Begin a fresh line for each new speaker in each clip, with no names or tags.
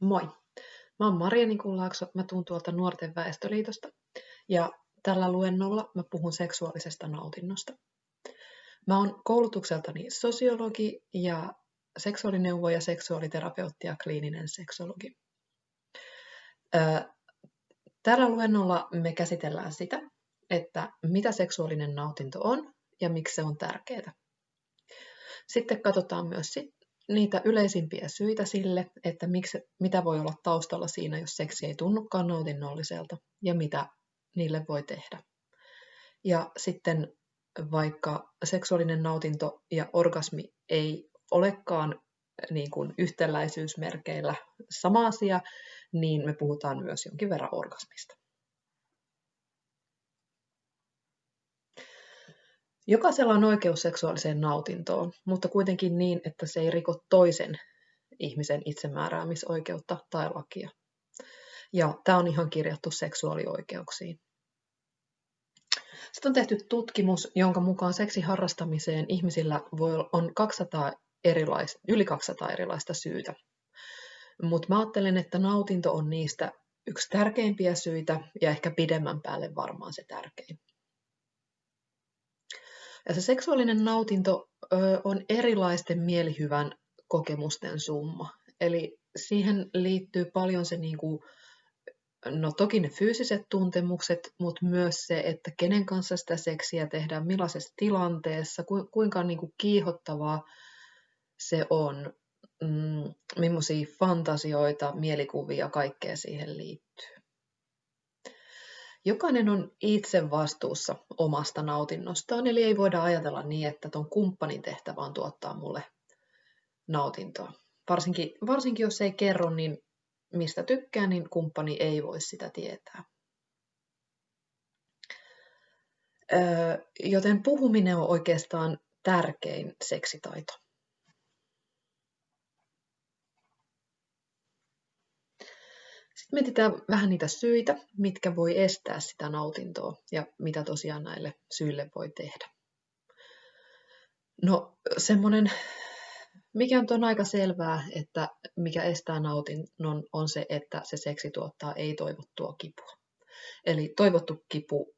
Moi! Mä oon Maria Nikunlaakso, mä tuun tuolta Nuorten väestöliitosta ja tällä luennolla mä puhun seksuaalisesta nautinnosta. Mä oon koulutukseltani sosiologi ja seksuaalineuvoja, seksuaaliterapeutti ja kliininen seksologi. Tällä luennolla me käsitellään sitä, että mitä seksuaalinen nautinto on ja miksi se on tärkeää. Sitten katsotaan myös niitä yleisimpiä syitä sille, että miksi, mitä voi olla taustalla siinä, jos seksi ei tunnukaan nautinnolliselta ja mitä niille voi tehdä. Ja sitten vaikka seksuaalinen nautinto ja orgasmi ei olekaan niin kuin yhtäläisyysmerkeillä sama asia, niin me puhutaan myös jonkin verran orgasmista. Jokaisella on oikeus seksuaaliseen nautintoon, mutta kuitenkin niin, että se ei riko toisen ihmisen itsemääräämisoikeutta tai lakia. Ja tämä on ihan kirjattu seksuaalioikeuksiin. Sitten on tehty tutkimus, jonka mukaan seksiharrastamiseen ihmisillä voi, on 200 erilaista, yli 200 erilaista syytä. Mutta mä ajattelen, että nautinto on niistä yksi tärkeimpiä syitä ja ehkä pidemmän päälle varmaan se tärkein. Ja se seksuaalinen nautinto ö, on erilaisten mielihyvän kokemusten summa. Eli siihen liittyy paljon se, niin kuin, no toki ne fyysiset tuntemukset, mutta myös se, että kenen kanssa sitä seksiä tehdään, millaisessa tilanteessa, kuinka niin kuin kiihottavaa se on, mm, millaisia fantasioita, mielikuvia, kaikkea siihen liittyy. Jokainen on itse vastuussa omasta nautinnostaan, eli ei voida ajatella niin, että tuon kumppanin tehtävä on tuottaa mulle nautintoa. Varsinkin, varsinkin jos ei kerro, niin mistä tykkää, niin kumppani ei voi sitä tietää. Öö, joten puhuminen on oikeastaan tärkein seksitaito. Sitten mietitään vähän niitä syitä, mitkä voi estää sitä nautintoa ja mitä tosiaan näille syille voi tehdä. No semmoinen, mikä on, on aika selvää, että mikä estää nautinnon on se, että se seksi tuottaa ei-toivottua kipua. Eli toivottu kipu,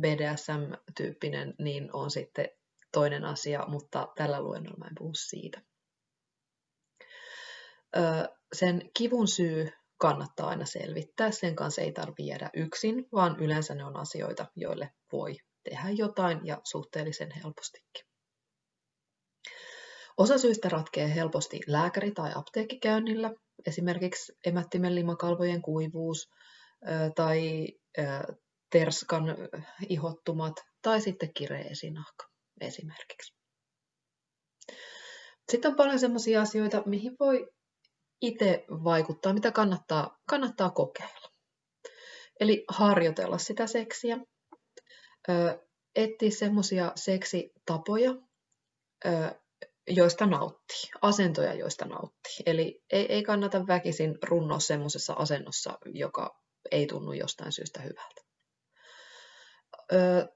BDSM-tyyppinen, niin on sitten toinen asia, mutta tällä luennolla mä en puhu siitä. Sen kivun syy kannattaa aina selvittää. Sen kanssa ei tarvitse jäädä yksin, vaan yleensä ne on asioita, joille voi tehdä jotain ja suhteellisen helpostikin. Osa syistä ratkeaa helposti lääkäri- tai apteekkikäynnillä, esimerkiksi emättimen limakalvojen kuivuus tai terskan ihottumat tai sitten kireä esinahka esimerkiksi. Sitten on paljon sellaisia asioita, mihin voi itse vaikuttaa, mitä kannattaa, kannattaa kokeilla. Eli harjoitella sitä seksiä, etsiä semmoisia seksitapoja, joista nauttii, asentoja, joista nauttii. Eli ei, ei kannata väkisin runnoa semmoisessa asennossa, joka ei tunnu jostain syystä hyvältä.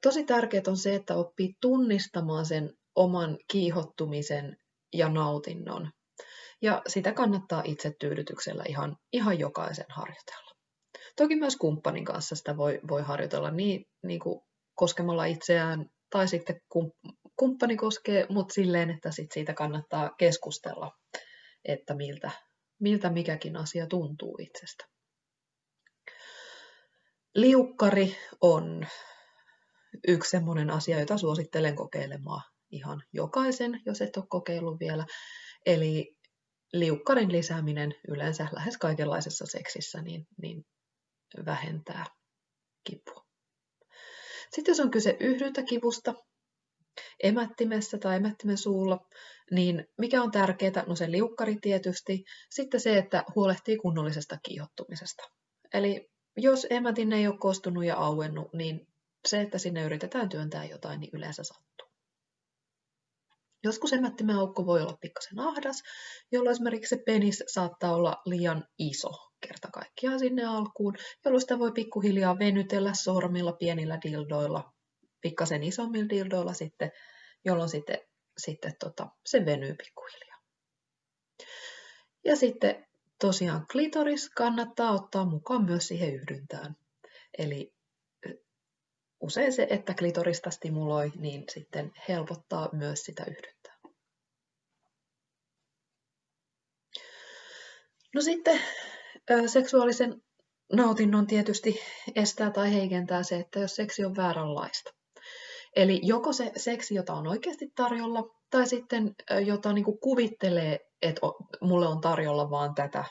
tosi tärkeää on se, että oppii tunnistamaan sen oman kiihottumisen ja nautinnon ja sitä kannattaa itse tyydytyksellä ihan, ihan jokaisen harjoitella. Toki myös kumppanin kanssa sitä voi, voi harjoitella niin, niin kuin koskemalla itseään tai sitten kumppani koskee, mutta silleen, että sit siitä kannattaa keskustella, että miltä, miltä mikäkin asia tuntuu itsestä. Liukkari on yksi sellainen asia, jota suosittelen kokeilemaan ihan jokaisen, jos et ole kokeillut vielä. Eli liukkarin lisääminen yleensä lähes kaikenlaisessa seksissä niin, niin vähentää kipua. Sitten jos on kyse yhdyntäkivusta emättimessä tai emättimen suulla, niin mikä on tärkeää? No se liukkari tietysti. Sitten se, että huolehtii kunnollisesta kiihottumisesta. Eli jos emätin ei ole kostunut ja auennut, niin se, että sinne yritetään työntää jotain, niin yleensä sattuu. Joskus emättimen aukko voi olla pikkasen ahdas, jolloin esimerkiksi se penis saattaa olla liian iso kerta kaikkiaan sinne alkuun, jolloin sitä voi pikkuhiljaa venytellä sormilla, pienillä dildoilla, pikkasen isommilla dildoilla sitten, jolloin sitten, sitten tota, se venyy pikkuhiljaa. Ja sitten tosiaan klitoris kannattaa ottaa mukaan myös siihen yhdyntään. Eli usein se, että klitorista stimuloi, niin sitten helpottaa myös sitä yhdyntää. No sitten seksuaalisen nautinnon tietysti estää tai heikentää se, että jos seksi on vääränlaista. Eli joko se seksi, jota on oikeasti tarjolla, tai sitten jota niin kuin kuvittelee, että mulle on tarjolla vaan tätä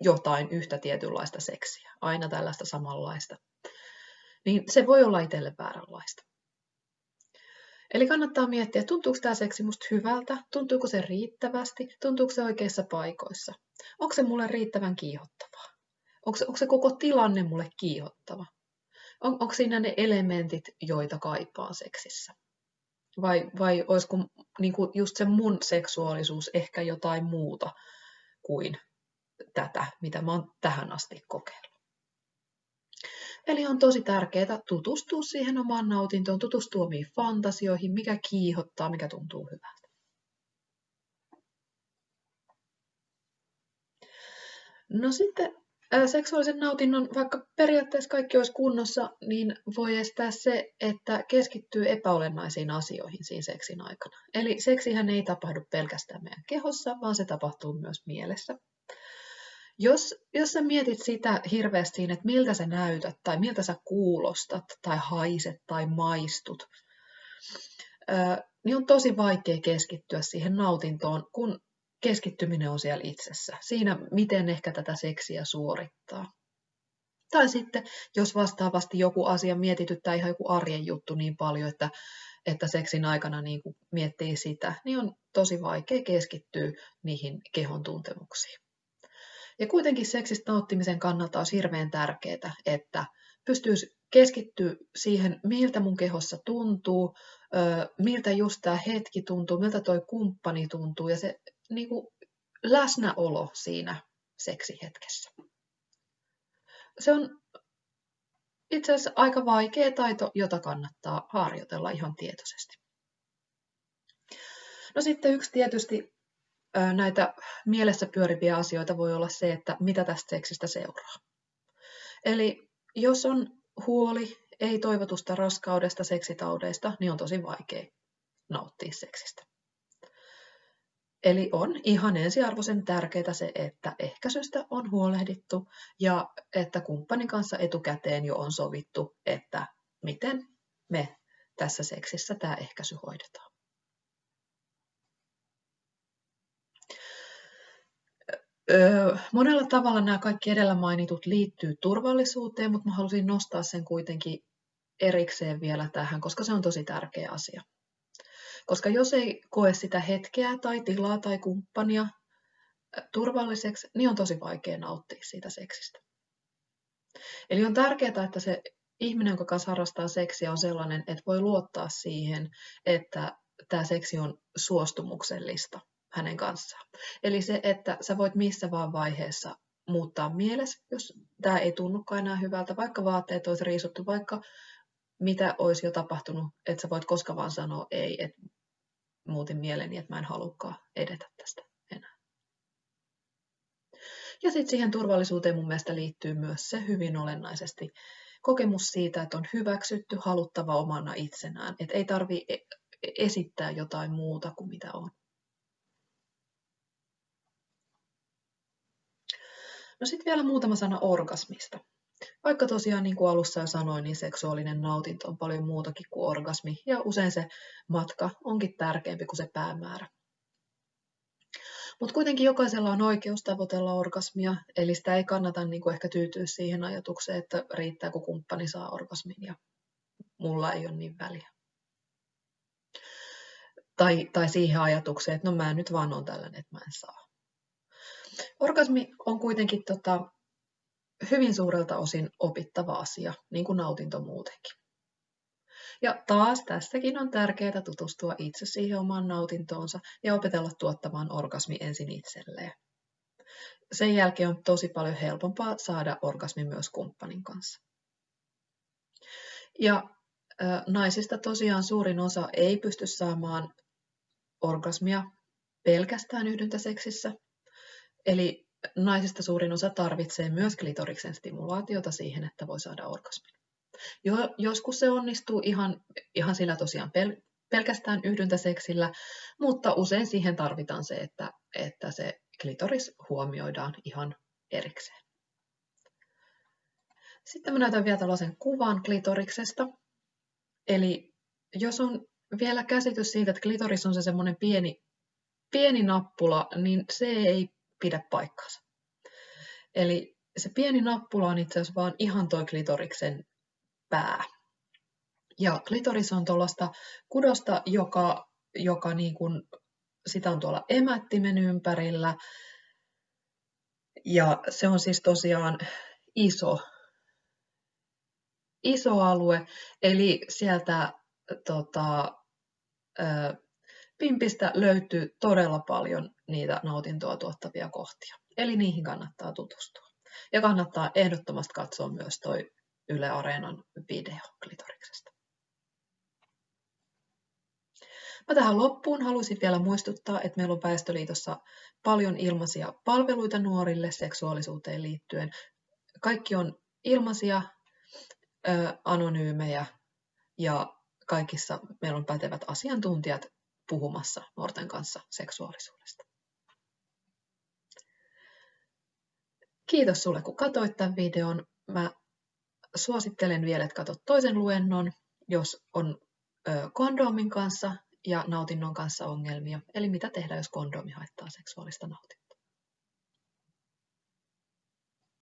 jotain yhtä tietynlaista seksiä, aina tällaista samanlaista, niin se voi olla itselle vääränlaista. Eli kannattaa miettiä, tuntuuko tämä seksi musta hyvältä, tuntuuko se riittävästi, tuntuuko se oikeissa paikoissa, onko se mulle riittävän kiihottavaa, onko se, onko se koko tilanne mulle kiihottava, on, onko siinä ne elementit, joita kaipaa seksissä. Vai, vai olisiko niin kuin just se mun seksuaalisuus ehkä jotain muuta kuin tätä, mitä mä oon tähän asti kokeillut. Eli on tosi tärkeää tutustua siihen omaan nautintoon, tutustua omiin fantasioihin, mikä kiihottaa, mikä tuntuu hyvältä. No sitten seksuaalisen nautinnon, vaikka periaatteessa kaikki olisi kunnossa, niin voi estää se, että keskittyy epäolennaisiin asioihin siinä seksin aikana. Eli seksihän ei tapahdu pelkästään meidän kehossa, vaan se tapahtuu myös mielessä. Jos, jos sä mietit sitä hirveästi, että miltä sä näytät, tai miltä sä kuulostat, tai haiset, tai maistut, niin on tosi vaikea keskittyä siihen nautintoon, kun keskittyminen on siellä itsessä, siinä miten ehkä tätä seksiä suorittaa. Tai sitten, jos vastaavasti joku asia mietityttää ihan joku arjen juttu niin paljon, että, että seksin aikana niin miettii sitä, niin on tosi vaikea keskittyä niihin kehon tuntemuksiin. Ja kuitenkin seksistä nauttimisen kannalta on hirveän tärkeää, että pystyisi keskittyä siihen, miltä mun kehossa tuntuu, miltä just tämä hetki tuntuu, miltä toi kumppani tuntuu, ja se niin kuin läsnäolo siinä seksihetkessä. Se on itse asiassa aika vaikea taito, jota kannattaa harjoitella ihan tietoisesti. No sitten yksi tietysti näitä mielessä pyöriviä asioita voi olla se, että mitä tästä seksistä seuraa. Eli jos on huoli ei toivotusta raskaudesta, seksitaudeista, niin on tosi vaikea nauttia seksistä. Eli on ihan ensiarvoisen tärkeää se, että ehkäisystä on huolehdittu ja että kumppanin kanssa etukäteen jo on sovittu, että miten me tässä seksissä tämä ehkäisy hoidetaan. Monella tavalla nämä kaikki edellä mainitut liittyy turvallisuuteen, mutta mä halusin nostaa sen kuitenkin erikseen vielä tähän, koska se on tosi tärkeä asia. Koska jos ei koe sitä hetkeä tai tilaa tai kumppania turvalliseksi, niin on tosi vaikea nauttia siitä seksistä. Eli on tärkeää, että se ihminen, joka kanssa harrastaa seksiä, on sellainen, että voi luottaa siihen, että tämä seksi on suostumuksellista hänen kanssaan. Eli se, että sä voit missä vaan vaiheessa muuttaa mielessä, jos tämä ei tunnukaan enää hyvältä, vaikka vaatteet olisi riisuttu, vaikka mitä olisi jo tapahtunut, että sä voit koska vaan sanoa ei, että muutin mieleni, että mä en halukkaan edetä tästä enää. Ja sitten siihen turvallisuuteen mun mielestä liittyy myös se hyvin olennaisesti kokemus siitä, että on hyväksytty, haluttava omana itsenään, että ei tarvi e-, esittää jotain muuta kuin mitä on. No sitten vielä muutama sana orgasmista. Vaikka tosiaan niin kuin alussa jo sanoin, niin seksuaalinen nautinto on paljon muutakin kuin orgasmi, ja usein se matka onkin tärkeämpi kuin se päämäärä. Mutta kuitenkin jokaisella on oikeus tavoitella orgasmia, eli sitä ei kannata niin kuin ehkä tyytyä siihen ajatukseen, että riittää kun kumppani saa orgasmin ja mulla ei ole niin väliä. Tai, tai siihen ajatukseen, että no mä nyt vaan on tällainen, että mä en saa. Orgasmi on kuitenkin tota, hyvin suurelta osin opittava asia, niin kuin nautinto muutenkin. Ja taas tässäkin on tärkeää tutustua itse siihen omaan nautintoonsa ja opetella tuottamaan orgasmi ensin itselleen. Sen jälkeen on tosi paljon helpompaa saada orgasmi myös kumppanin kanssa. Ja naisista tosiaan suurin osa ei pysty saamaan orgasmia pelkästään yhdyntäseksissä, Eli naisista suurin osa tarvitsee myös klitoriksen stimulaatiota siihen, että voi saada orgasmin. Jo, joskus se onnistuu ihan, ihan sillä tosiaan pel, pelkästään yhdyntäseksillä, mutta usein siihen tarvitaan se, että, että se klitoris huomioidaan ihan erikseen. Sitten mä näytän vielä tällaisen kuvan klitoriksesta. Eli jos on vielä käsitys siitä, että klitoris on se semmoinen pieni, pieni nappula, niin se ei pidä paikkaansa. Eli se pieni nappula on itse asiassa vaan ihan toi klitoriksen pää. Ja klitoris on tuollaista kudosta, joka, joka niin kuin, sitä on tuolla emättimen ympärillä. Ja se on siis tosiaan iso, iso alue, eli sieltä tota, ö, pimpistä löytyy todella paljon niitä nautintoa tuottavia kohtia. Eli niihin kannattaa tutustua. Ja kannattaa ehdottomasti katsoa myös toi Yle Areenan video klitoriksesta. Mä tähän loppuun haluaisin vielä muistuttaa, että meillä on Väestöliitossa paljon ilmaisia palveluita nuorille seksuaalisuuteen liittyen. Kaikki on ilmaisia, anonyymejä ja kaikissa meillä on pätevät asiantuntijat puhumassa nuorten kanssa seksuaalisuudesta. Kiitos sulle, kun katsoit tämän videon. Mä suosittelen vielä, että katsot toisen luennon, jos on kondoomin kanssa ja nautinnon kanssa ongelmia. Eli mitä tehdä, jos kondoomi haittaa seksuaalista nautintoa.